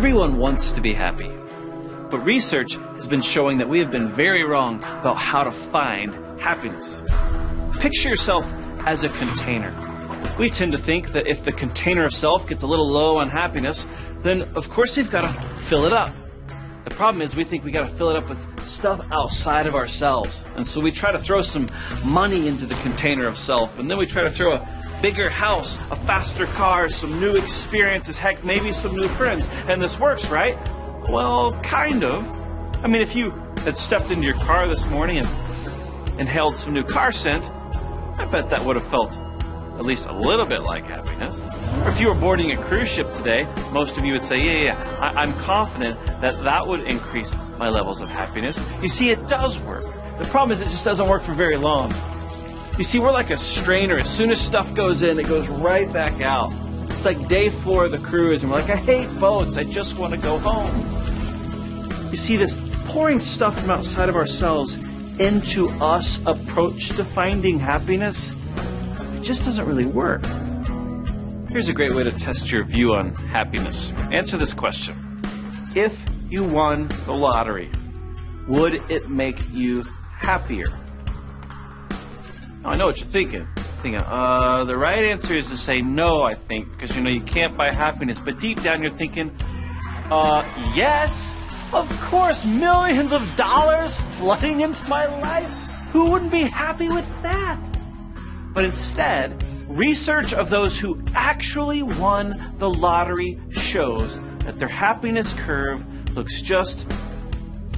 Everyone wants to be happy. But research has been showing that we have been very wrong about how to find happiness. Picture yourself as a container. We tend to think that if the container of self gets a little low on happiness, then of course we've got to fill it up. The problem is we think we've got to fill it up with stuff outside of ourselves. And so we try to throw some money into the container of self, and then we try to throw a bigger house, a faster car, some new experiences, heck, maybe some new friends. And this works, right? Well, kind of. I mean, if you had stepped into your car this morning and inhaled some new car scent, I bet that would have felt at least a little bit like happiness. Or if you were boarding a cruise ship today, most of you would say, yeah, yeah, I- I'm confident that that would increase my levels of happiness. You see, it does work. The problem is it just doesn't work for very long. You see, we're like a strainer. As soon as stuff goes in, it goes right back out. It's like day four of the cruise, and we're like, I hate boats. I just want to go home. You see, this pouring stuff from outside of ourselves into us approach to finding happiness it just doesn't really work. Here's a great way to test your view on happiness. Answer this question If you won the lottery, would it make you happier? Now, I know what you're thinking. Thinking, uh, the right answer is to say no, I think, because you know you can't buy happiness. But deep down, you're thinking, uh, yes, of course, millions of dollars flooding into my life. Who wouldn't be happy with that? But instead, research of those who actually won the lottery shows that their happiness curve looks just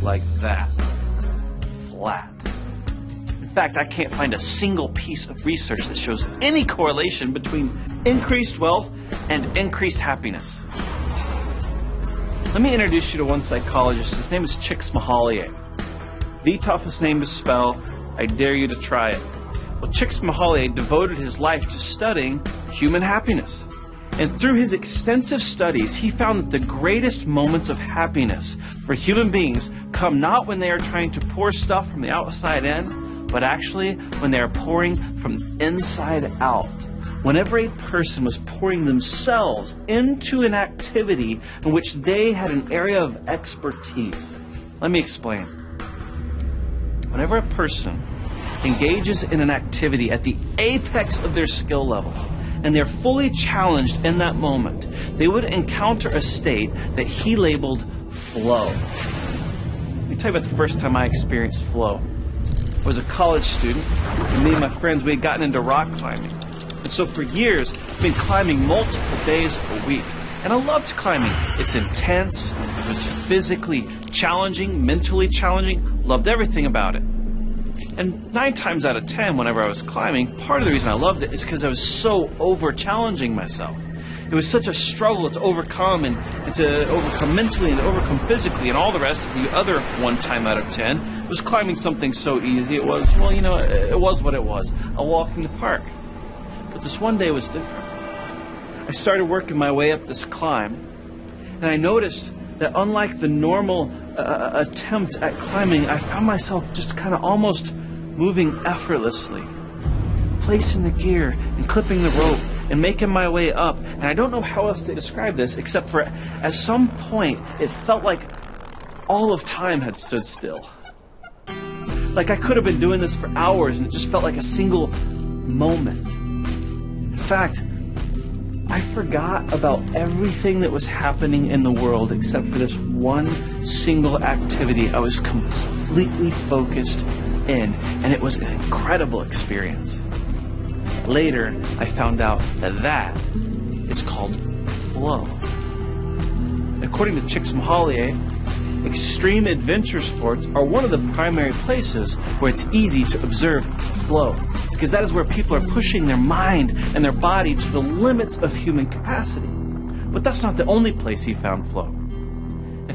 like that flat. In fact, I can't find a single piece of research that shows any correlation between increased wealth and increased happiness. Let me introduce you to one psychologist. His name is Csikszentmihalyi. The toughest name to spell. I dare you to try it. Well, Csikszentmihalyi devoted his life to studying human happiness. And through his extensive studies, he found that the greatest moments of happiness for human beings come not when they are trying to pour stuff from the outside in, but actually when they are pouring from inside out. Whenever a person was pouring themselves into an activity in which they had an area of expertise. Let me explain. Whenever a person engages in an activity at the apex of their skill level, and they're fully challenged in that moment, they would encounter a state that he labeled flow. Let me tell you about the first time I experienced flow. Was a college student, and me and my friends, we had gotten into rock climbing. And so for years, I've been climbing multiple days a week. And I loved climbing. It's intense, it was physically challenging, mentally challenging, loved everything about it. And nine times out of ten, whenever I was climbing, part of the reason I loved it is because I was so over challenging myself. It was such a struggle to overcome and, and, to overcome mentally and overcome physically and all the rest. Of the other one time out of ten was climbing something so easy. It was, well, you know, it was what it was a walk in the park. But this one day was different. I started working my way up this climb, and I noticed that unlike the normal uh, attempt at climbing, I found myself just kind of almost moving effortlessly, placing the gear and clipping the rope and making my way up. And I don't know how else to describe this except for at some point it felt like all of time had stood still. Like I could have been doing this for hours and it just felt like a single moment. In fact, I forgot about everything that was happening in the world except for this one single activity. I was completely focused in, and it was an incredible experience. Later, I found out that that is called flow. According to Chicks Csikszentmihalyi, extreme adventure sports are one of the primary places where it's easy to observe flow because that is where people are pushing their mind and their body to the limits of human capacity. But that's not the only place he found flow.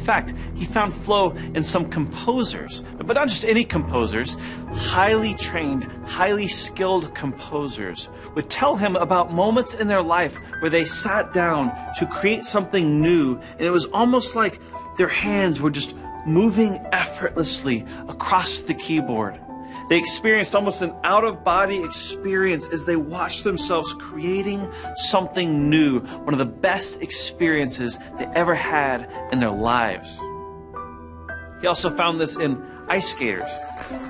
Fact, he found flow in some composers, but not just any composers, highly trained, highly skilled composers would tell him about moments in their life where they sat down to create something new, and it was almost like their hands were just moving effortlessly across the keyboard They experienced almost an out of body experience as they watched themselves creating something new, one of the best experiences they ever had in their lives. He also found this in ice skaters.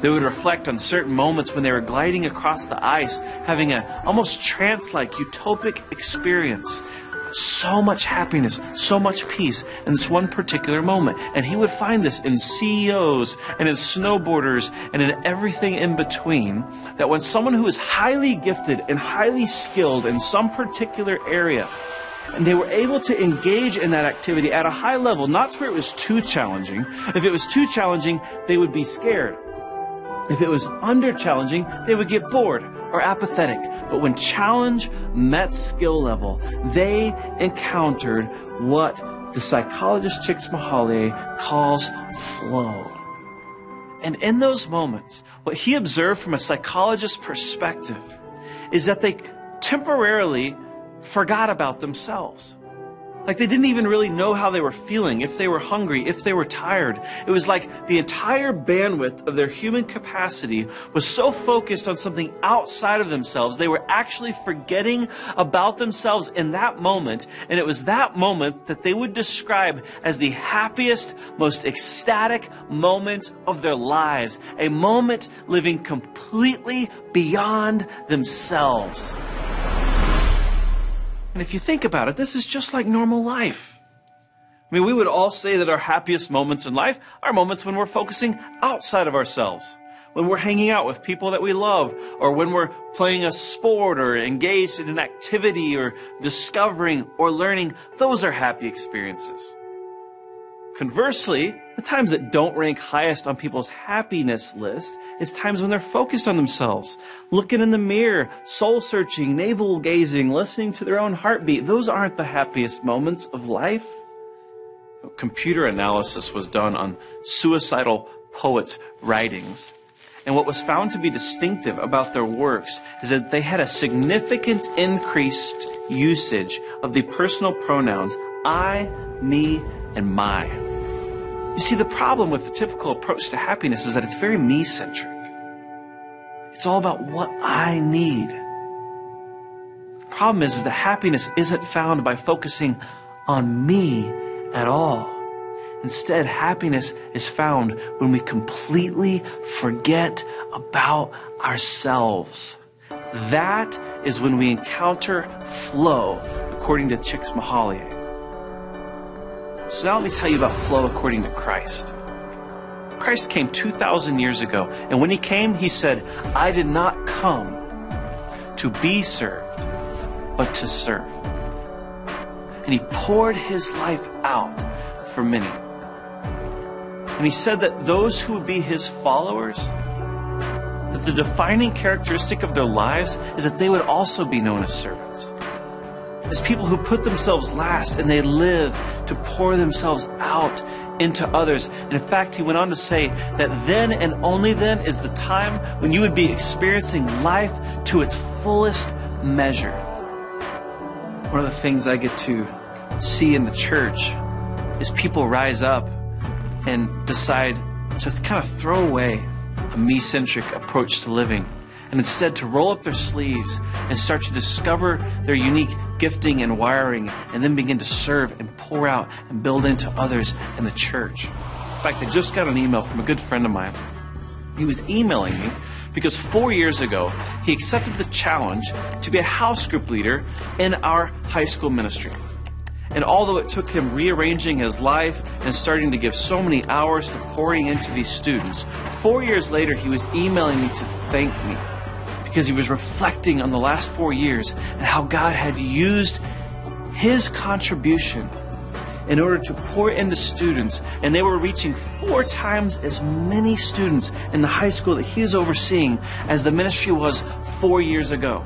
They would reflect on certain moments when they were gliding across the ice, having an almost trance like utopic experience so much happiness, so much peace in this one particular moment. And he would find this in CEOs and in snowboarders and in everything in between. That when someone who is highly gifted and highly skilled in some particular area, and they were able to engage in that activity at a high level, not to where it was too challenging. If it was too challenging, they would be scared. If it was under challenging, they would get bored or apathetic. But when challenge met skill level, they encountered what the psychologist Csikszentmihalyi calls flow. And in those moments, what he observed from a psychologist's perspective is that they temporarily forgot about themselves. Like they didn't even really know how they were feeling, if they were hungry, if they were tired. It was like the entire bandwidth of their human capacity was so focused on something outside of themselves, they were actually forgetting about themselves in that moment. And it was that moment that they would describe as the happiest, most ecstatic moment of their lives. A moment living completely beyond themselves. And if you think about it, this is just like normal life. I mean, we would all say that our happiest moments in life are moments when we're focusing outside of ourselves. When we're hanging out with people that we love, or when we're playing a sport, or engaged in an activity, or discovering or learning, those are happy experiences. Conversely, the times that don't rank highest on people's happiness list is times when they're focused on themselves, looking in the mirror, soul searching, navel gazing, listening to their own heartbeat. Those aren't the happiest moments of life. Computer analysis was done on suicidal poets' writings. And what was found to be distinctive about their works is that they had a significant increased usage of the personal pronouns I, me, and my. You see, the problem with the typical approach to happiness is that it's very me centric. It's all about what I need. The problem is, is that happiness isn't found by focusing on me at all. Instead, happiness is found when we completely forget about ourselves. That is when we encounter flow, according to Csikszentmihalyi. So now let me tell you about flow according to Christ. Christ came 2,000 years ago, and when he came, he said, I did not come to be served, but to serve. And he poured his life out for many. And he said that those who would be his followers, that the defining characteristic of their lives is that they would also be known as servants as people who put themselves last and they live to pour themselves out into others. And in fact, he went on to say that then and only then is the time when you would be experiencing life to its fullest measure. One of the things I get to see in the church is people rise up and decide to kind of throw away a me centric approach to living and instead to roll up their sleeves and start to discover their unique gifting and wiring and then begin to serve and pour out and build into others in the church. In fact, I just got an email from a good friend of mine. He was emailing me because four years ago he accepted the challenge to be a house group leader in our high school ministry. And although it took him rearranging his life and starting to give so many hours to pouring into these students, four years later he was emailing me to thank me because he was reflecting on the last four years and how God had used his contribution in order to pour into students, and they were reaching four times as many students in the high school that he was overseeing as the ministry was four years ago.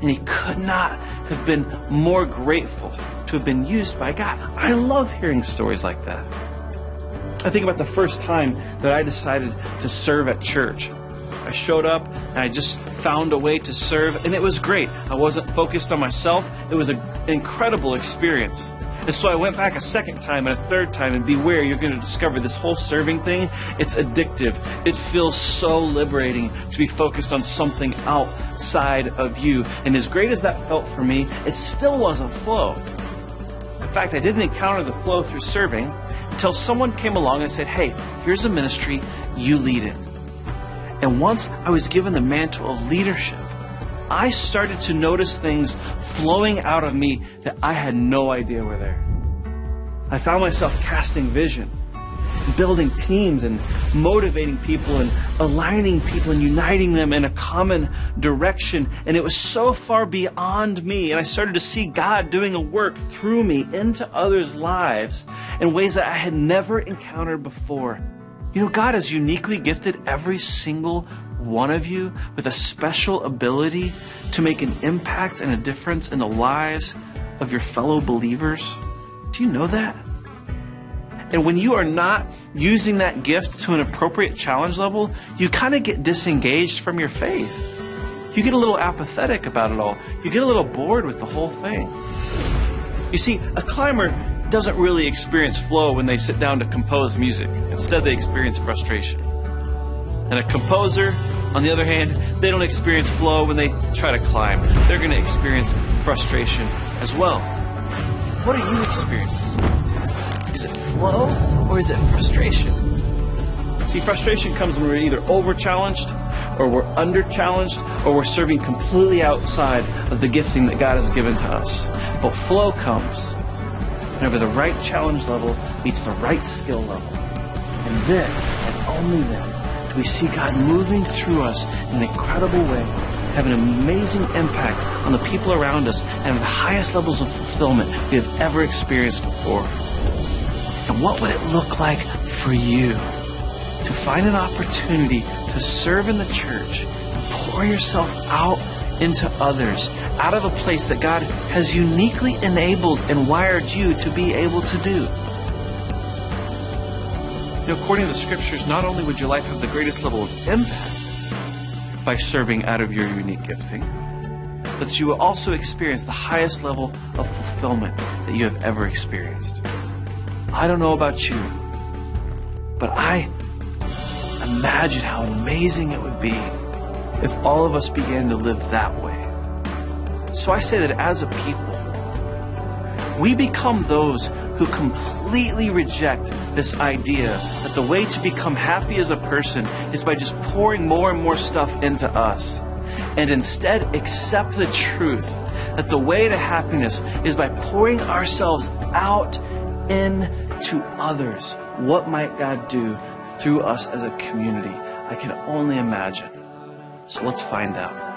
And he could not have been more grateful to have been used by God. I love hearing stories like that. I think about the first time that I decided to serve at church. I showed up and I just found a way to serve, and it was great. I wasn't focused on myself. It was an incredible experience. And so I went back a second time and a third time, and beware, you're going to discover this whole serving thing, it's addictive. It feels so liberating to be focused on something outside of you. And as great as that felt for me, it still wasn't flow. In fact, I didn't encounter the flow through serving until someone came along and said, Hey, here's a ministry, you lead it. And once I was given the mantle of leadership, I started to notice things flowing out of me that I had no idea were there. I found myself casting vision, building teams and motivating people and aligning people and uniting them in a common direction. And it was so far beyond me. And I started to see God doing a work through me into others' lives in ways that I had never encountered before. You know, God has uniquely gifted every single one of you with a special ability to make an impact and a difference in the lives of your fellow believers? Do you know that? And when you are not using that gift to an appropriate challenge level, you kind of get disengaged from your faith. You get a little apathetic about it all. You get a little bored with the whole thing. You see, a climber doesn't really experience flow when they sit down to compose music. Instead, they experience frustration. And a composer, on the other hand, they don't experience flow when they try to climb. They're going to experience frustration as well. What are you experiencing? Is it flow or is it frustration? See, frustration comes when we're either over challenged or we're under challenged or we're serving completely outside of the gifting that God has given to us. But flow comes whenever the right challenge level meets the right skill level. And then, and only then, do we see God moving through us in an incredible way, having an amazing impact on the people around us, and have the highest levels of fulfillment we have ever experienced before. And what would it look like for you to find an opportunity to serve in the church and pour yourself out into others out of a place that God has uniquely enabled and wired you to be able to do? Know, according to the scriptures, not only would your life have the greatest level of impact by serving out of your unique gifting, but you will also experience the highest level of fulfillment that you have ever experienced. I don't know about you, but I imagine how amazing it would be if all of us began to live that way. So I say that as a people, we become those who completely reject this idea that the way to become happy as a person is by just pouring more and more stuff into us. And instead accept the truth that the way to happiness is by pouring ourselves out into others. What might God do through us as a community? I can only imagine. So let's find out.